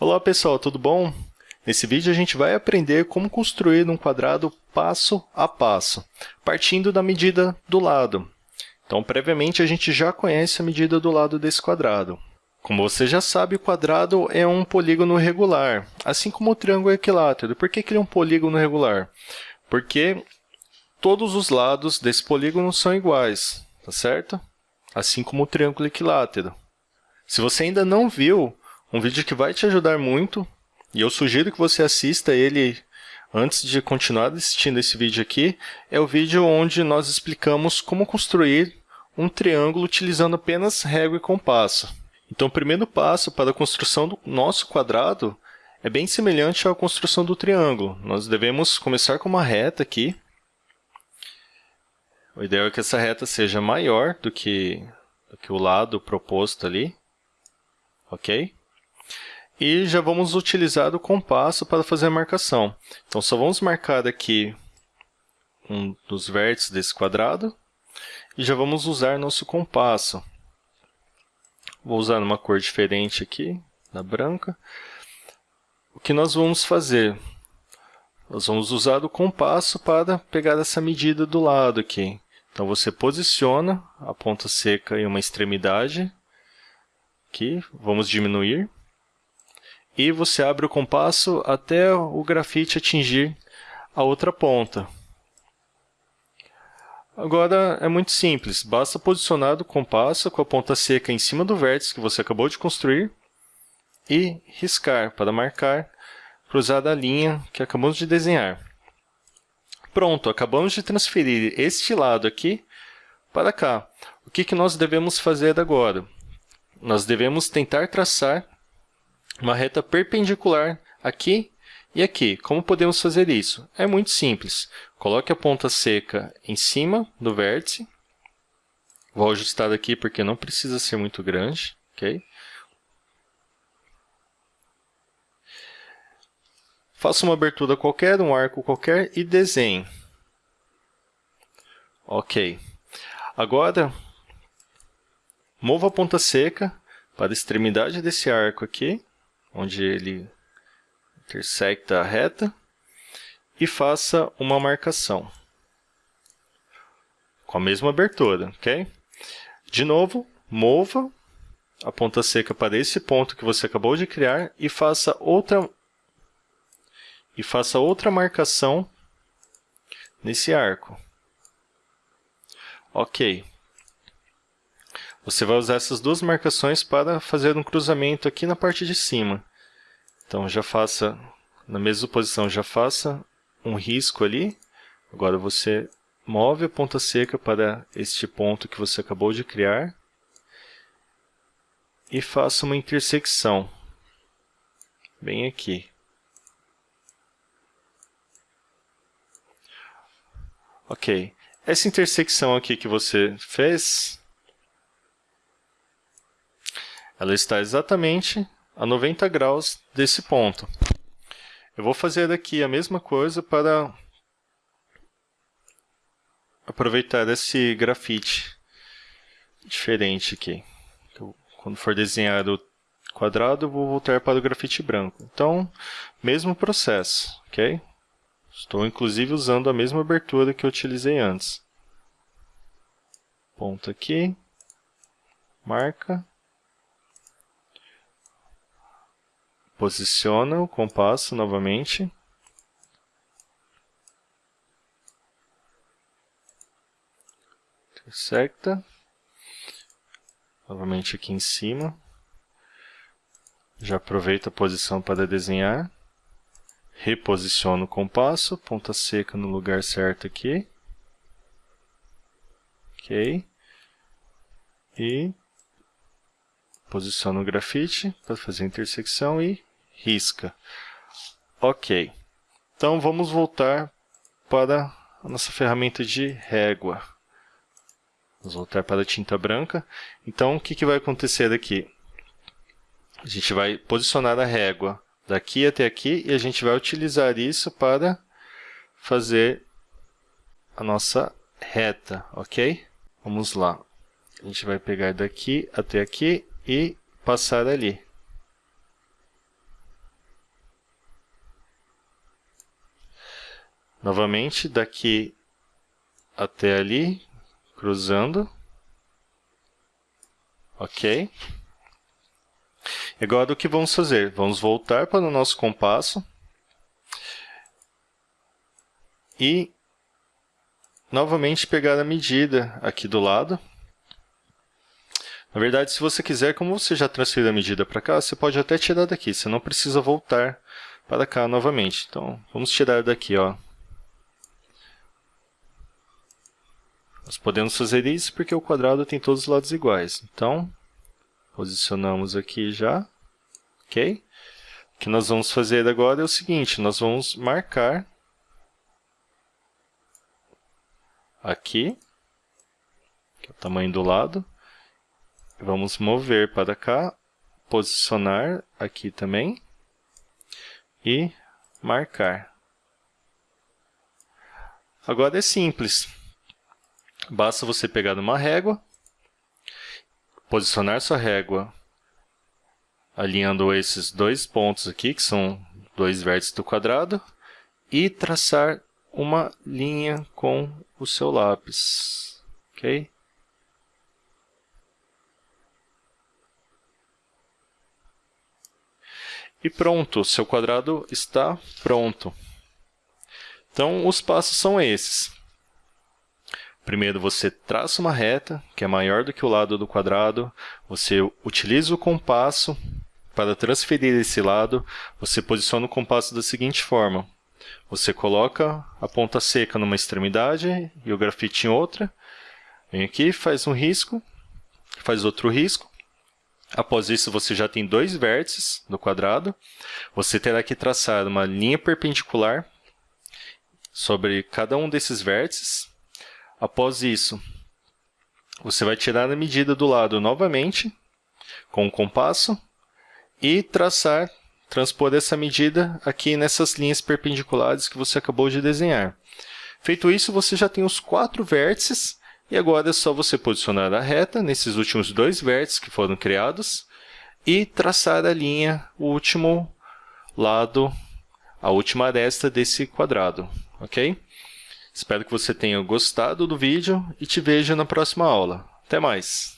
Olá pessoal, tudo bom? Nesse vídeo a gente vai aprender como construir um quadrado passo a passo, partindo da medida do lado. Então, previamente, a gente já conhece a medida do lado desse quadrado. Como você já sabe, o quadrado é um polígono regular, assim como o triângulo equilátero. Por que ele é um polígono regular? Porque todos os lados desse polígono são iguais, tá certo? Assim como o triângulo equilátero. Se você ainda não viu um vídeo que vai te ajudar muito, e eu sugiro que você assista ele antes de continuar assistindo esse vídeo aqui, é o vídeo onde nós explicamos como construir um triângulo utilizando apenas régua e compasso. Então, o primeiro passo para a construção do nosso quadrado é bem semelhante à construção do triângulo. Nós devemos começar com uma reta aqui. O ideal é que essa reta seja maior do que, do que o lado proposto ali. Ok? E já vamos utilizar o compasso para fazer a marcação. Então, só vamos marcar aqui um dos vértices desse quadrado e já vamos usar nosso compasso. Vou usar uma cor diferente aqui, da branca. O que nós vamos fazer? Nós vamos usar o compasso para pegar essa medida do lado aqui. Então, você posiciona a ponta seca em uma extremidade. Aqui, vamos diminuir e você abre o compasso até o grafite atingir a outra ponta. Agora é muito simples, basta posicionar o compasso com a ponta seca em cima do vértice que você acabou de construir e riscar para marcar cruzada a linha que acabamos de desenhar. Pronto, acabamos de transferir este lado aqui para cá. O que, que nós devemos fazer agora? Nós devemos tentar traçar uma reta perpendicular aqui e aqui. Como podemos fazer isso? É muito simples. Coloque a ponta seca em cima do vértice. Vou ajustar aqui porque não precisa ser muito grande. ok? Faça uma abertura qualquer, um arco qualquer e desenhe. Ok. Agora, mova a ponta seca para a extremidade desse arco aqui onde ele intersecta a reta, e faça uma marcação com a mesma abertura, ok? De novo, mova a ponta seca para esse ponto que você acabou de criar e faça outra e faça outra marcação nesse arco. Ok. Você vai usar essas duas marcações para fazer um cruzamento aqui na parte de cima. Então, já faça, na mesma posição, já faça um risco ali. Agora, você move a ponta seca para este ponto que você acabou de criar. E faça uma intersecção, bem aqui. Ok. Essa intersecção aqui que você fez, ela está exatamente a 90 graus desse ponto. Eu vou fazer aqui a mesma coisa para aproveitar esse grafite diferente aqui. Quando for desenhar o quadrado, eu vou voltar para o grafite branco. Então, mesmo processo, ok? Estou, inclusive, usando a mesma abertura que eu utilizei antes. Ponto aqui, marca, Posiciona o compasso novamente. Intersecta. Novamente aqui em cima. Já aproveita a posição para desenhar. Reposiciona o compasso, ponta seca no lugar certo aqui. Ok. E posiciona o grafite para fazer a intersecção e risca. Ok. Então, vamos voltar para a nossa ferramenta de régua. Vamos voltar para a tinta branca. Então, o que, que vai acontecer aqui? A gente vai posicionar a régua daqui até aqui e a gente vai utilizar isso para fazer a nossa reta, ok? Vamos lá. A gente vai pegar daqui até aqui e passar ali. Novamente, daqui até ali, cruzando. Ok. Agora, o que vamos fazer? Vamos voltar para o nosso compasso. E, novamente, pegar a medida aqui do lado. Na verdade, se você quiser, como você já transferiu a medida para cá, você pode até tirar daqui. Você não precisa voltar para cá novamente. Então, vamos tirar daqui, ó. Nós podemos fazer isso porque o quadrado tem todos os lados iguais. Então, posicionamos aqui já. Ok? O que nós vamos fazer agora é o seguinte, nós vamos marcar aqui, que é o tamanho do lado. Vamos mover para cá, posicionar aqui também e marcar. Agora é simples. Basta você pegar uma régua, posicionar sua régua alinhando esses dois pontos aqui, que são dois vértices do quadrado, e traçar uma linha com o seu lápis. Ok? E pronto, seu quadrado está pronto. Então, os passos são esses. Primeiro você traça uma reta, que é maior do que o lado do quadrado, você utiliza o compasso para transferir esse lado, você posiciona o compasso da seguinte forma. Você coloca a ponta seca numa extremidade e o grafite em outra. Vem aqui, faz um risco, faz outro risco. Após isso, você já tem dois vértices no quadrado. Você terá que traçar uma linha perpendicular sobre cada um desses vértices. Após isso, você vai tirar a medida do lado novamente, com o compasso, e traçar, transpor essa medida aqui nessas linhas perpendiculares que você acabou de desenhar. Feito isso, você já tem os quatro vértices, e agora é só você posicionar a reta nesses últimos dois vértices que foram criados, e traçar a linha, o último lado, a última aresta desse quadrado, ok? Espero que você tenha gostado do vídeo e te vejo na próxima aula. Até mais!